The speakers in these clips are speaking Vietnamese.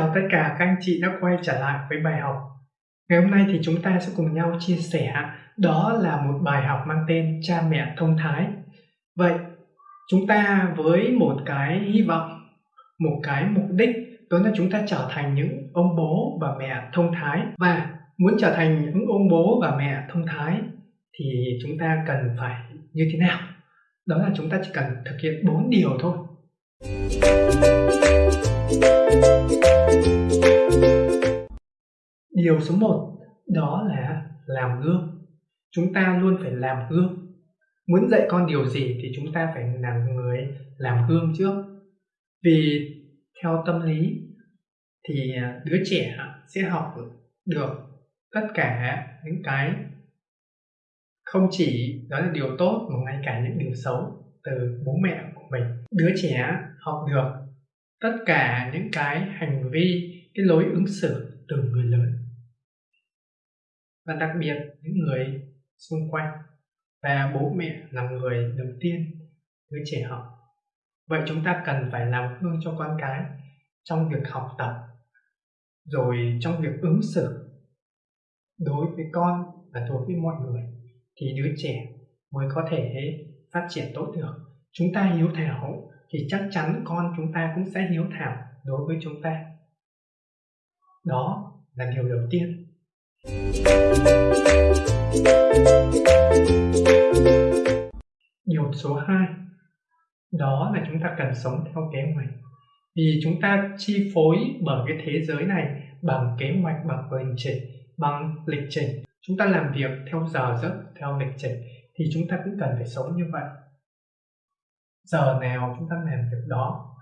chào tất cả các anh chị đã quay trở lại với bài học. Ngày hôm nay thì chúng ta sẽ cùng nhau chia sẻ đó là một bài học mang tên Cha mẹ thông thái. Vậy, chúng ta với một cái hy vọng, một cái mục đích đó là chúng ta trở thành những ông bố và mẹ thông thái và muốn trở thành những ông bố và mẹ thông thái thì chúng ta cần phải như thế nào? Đó là chúng ta chỉ cần thực hiện bốn điều thôi. Điều số 1 đó là làm gương. Chúng ta luôn phải làm gương. Muốn dạy con điều gì thì chúng ta phải là người làm gương trước. Vì theo tâm lý thì đứa trẻ sẽ học được tất cả những cái không chỉ đó là điều tốt mà ngay cả những điều xấu từ bố mẹ của mình đứa trẻ học được tất cả những cái hành vi, cái lối ứng xử từ người lớn và đặc biệt những người xung quanh và bố mẹ là người đầu tiên, đứa trẻ học vậy chúng ta cần phải làm gương cho con cái trong việc học tập, rồi trong việc ứng xử đối với con và đối với mọi người, thì đứa trẻ mới có thể phát triển tốt được. Chúng ta hiếu thảo thì chắc chắn con chúng ta cũng sẽ hiếu thảo đối với chúng ta. Đó là điều đầu tiên điều số 2 đó là chúng ta cần sống theo kế hoạch. Vì chúng ta chi phối bởi cái thế giới này bằng kế hoạch, bằng lịch trình, bằng lịch trình. Chúng ta làm việc theo giờ giấc, theo lịch trình, thì chúng ta cũng cần phải sống như vậy. Giờ nào chúng ta làm việc đó,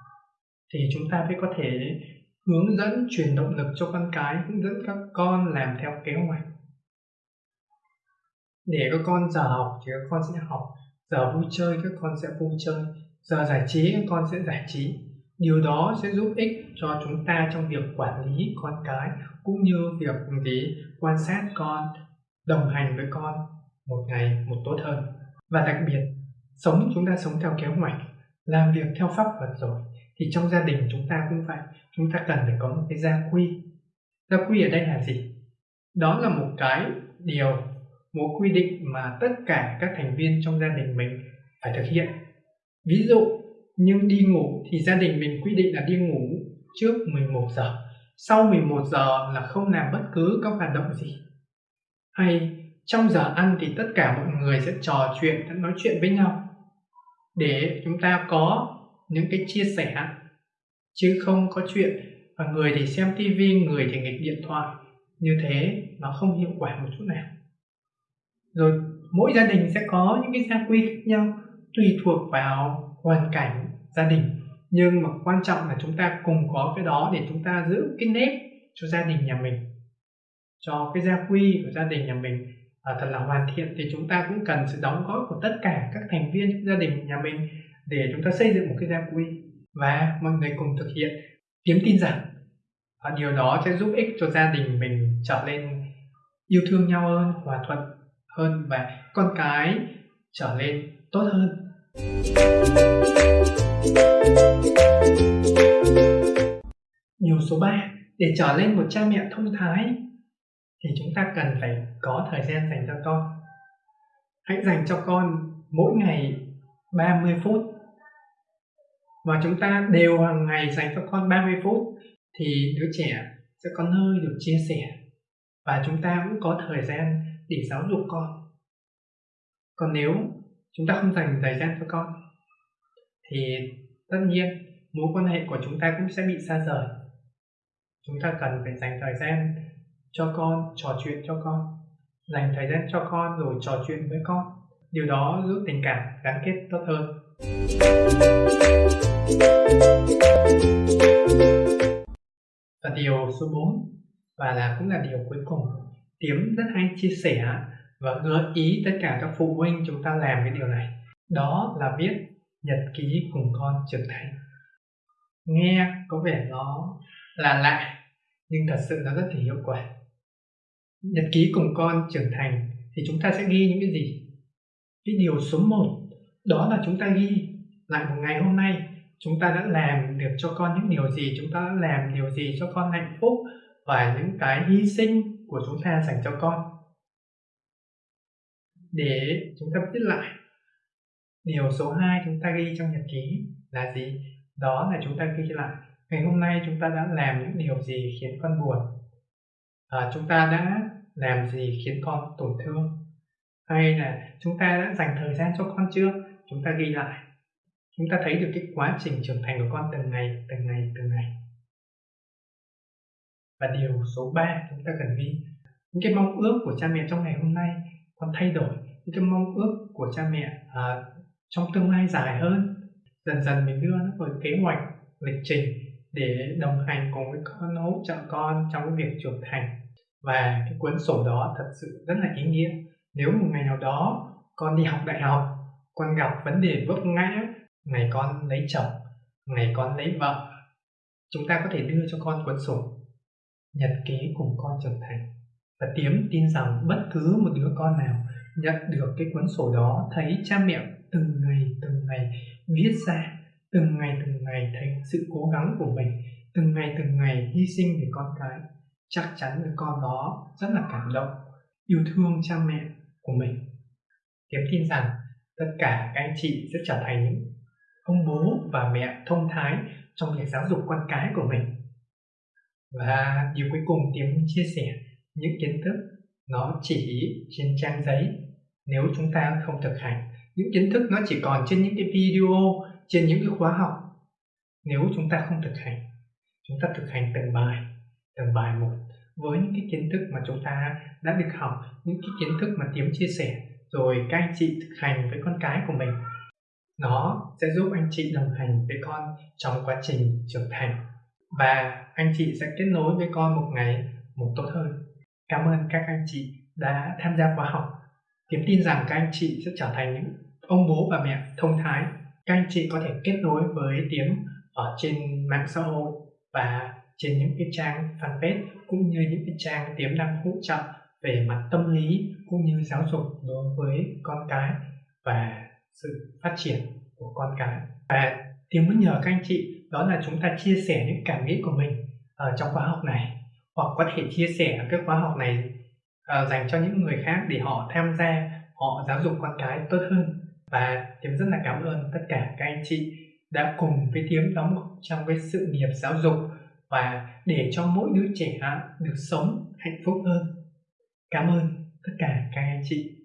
thì chúng ta mới có thể hướng dẫn, truyền động lực cho con cái, hướng dẫn các con làm theo kế hoạch. Để các con giờ học thì các con sẽ học, giờ vui chơi các con sẽ vui chơi, giờ giải trí các con sẽ giải trí. Điều đó sẽ giúp ích cho chúng ta trong việc quản lý con cái cũng như việc gì? Quan sát con, đồng hành với con một ngày một tốt hơn. Và đặc biệt, sống, chúng ta sống theo kế hoạch, làm việc theo pháp luật rồi thì trong gia đình chúng ta cũng vậy, chúng ta cần phải có một cái gia quy. Gia quy ở đây là gì? Đó là một cái điều, một quy định mà tất cả các thành viên trong gia đình mình phải thực hiện. Ví dụ, nhưng đi ngủ thì gia đình mình quy định là đi ngủ trước 11 giờ. Sau 11 giờ là không làm bất cứ các hoạt động gì. Hay trong giờ ăn thì tất cả mọi người sẽ trò chuyện, nói chuyện với nhau. Để chúng ta có những cái chia sẻ chứ không có chuyện và người thì xem tivi người thì nghịch điện thoại. Như thế nó không hiệu quả một chút nào. Rồi mỗi gia đình sẽ có những cái gia quy khác nhau tùy thuộc vào hoàn cảnh gia đình. Nhưng mà quan trọng là chúng ta cùng có cái đó để chúng ta giữ cái nếp cho gia đình nhà mình. Cho cái gia quy của gia đình nhà mình à, thật là hoàn thiện thì chúng ta cũng cần sự đóng góp của tất cả các thành viên trong gia đình nhà mình để chúng ta xây dựng một cái gia quy. Và mọi người cùng thực hiện. Kiếm tin rằng và điều đó sẽ giúp ích cho gia đình mình trở nên yêu thương nhau hơn, hòa thuận hơn và con cái trở nên tốt hơn. Điều số 3 để trở lên một cha mẹ thông thái thì chúng ta cần phải có thời gian dành cho con. Hãy dành cho con mỗi ngày 30 phút và chúng ta đều hàng ngày dành cho con 30 phút thì đứa trẻ sẽ có nơi được chia sẻ. Và chúng ta cũng có thời gian để giáo dục con. Còn nếu chúng ta không dành thời gian cho con, thì tất nhiên mối quan hệ của chúng ta cũng sẽ bị xa rời. Chúng ta cần phải dành thời gian cho con, trò chuyện cho con. Dành thời gian cho con rồi trò chuyện với con điều đó giúp tình cảm gắn kết tốt hơn. Và điều số 4 và là cũng là điều cuối cùng. Tiếm rất hay chia sẻ và gợi ý tất cả các phụ huynh chúng ta làm cái điều này. Đó là viết nhật ký cùng con trưởng thành. Nghe có vẻ nó là lạ, nhưng thật sự nó rất là hiệu quả. Nhật ký cùng con trưởng thành thì chúng ta sẽ ghi những cái gì? Cái điều số 1 đó là chúng ta ghi lại một ngày hôm nay. Chúng ta đã làm được cho con những điều gì chúng ta đã làm điều gì cho con hạnh phúc và những cái hy sinh của chúng ta dành cho con. Để chúng ta viết lại điều số 2 chúng ta ghi trong nhật ký là gì? Đó là chúng ta ghi lại ngày hôm nay chúng ta đã làm những điều gì khiến con buồn? À, chúng ta đã làm gì khiến con tổn thương? Hay là chúng ta đã dành thời gian cho con chưa? Chúng ta ghi lại. Chúng ta thấy được cái quá trình trưởng thành của con từng ngày từng ngày từng ngày. Và điều số 3 chúng ta cần ghi. Những cái mong ước của cha mẹ trong ngày hôm nay con thay đổi. Những cái mong ước của cha mẹ à, trong tương lai dài hơn. Dần dần mình đưa nó vào kế hoạch lịch trình để đồng hành cùng với con hỗ trợ con trong cái việc trưởng thành. Và cái cuốn sổ đó thật sự rất là ý nghĩa nếu một ngày nào đó con đi học đại học, con gặp vấn đề vấp ngã, ngày con lấy chồng, ngày con lấy vợ, chúng ta có thể đưa cho con cuốn sổ nhật ký cùng con trưởng thành và tiếm tin rằng bất cứ một đứa con nào nhận được cái cuốn sổ đó, thấy cha mẹ từng ngày từng ngày viết ra, từng ngày từng ngày thấy sự cố gắng của mình, từng ngày từng ngày hy sinh vì con cái, chắc chắn đứa con đó rất là cảm động, yêu thương cha mẹ của mình. Kiếm tin rằng tất cả các anh chị sẽ trở thành những ông bố và mẹ thông thái trong việc giáo dục con cái của mình. Và điều cuối cùng tiếng chia sẻ những kiến thức nó chỉ trên trang giấy. Nếu chúng ta không thực hành, những kiến thức nó chỉ còn trên những cái video, trên những cái khóa học. Nếu chúng ta không thực hành, chúng ta thực hành từng bài từng bài một với những cái kiến thức mà chúng ta đã được học, những cái kiến thức mà tiếng chia sẻ, rồi các anh chị thực hành với con cái của mình. Nó sẽ giúp anh chị đồng hành với con trong quá trình trưởng thành. Và anh chị sẽ kết nối với con một ngày một tốt hơn. Cảm ơn các anh chị đã tham gia khóa học. Tiếm tin rằng các anh chị sẽ trở thành những ông bố và mẹ thông thái. Các anh chị có thể kết nối với tiếng ở trên mạng xã hội và trên những cái trang fanpage cũng như những cái trang tiềm năng hỗ trợ về mặt tâm lý cũng như giáo dục đối với con cái và sự phát triển của con cái. Và tiếng muốn nhờ các anh chị đó là chúng ta chia sẻ những cảm nghĩ của mình ở trong khóa học này hoặc có thể chia sẻ cái khóa học này uh, dành cho những người khác để họ tham gia họ giáo dục con cái tốt hơn. Và tiếng rất là cảm ơn tất cả các anh chị đã cùng với tiếng đóng trong cái sự nghiệp giáo dục và để cho mỗi đứa trẻ được sống hạnh phúc hơn. Cảm ơn tất cả các anh chị.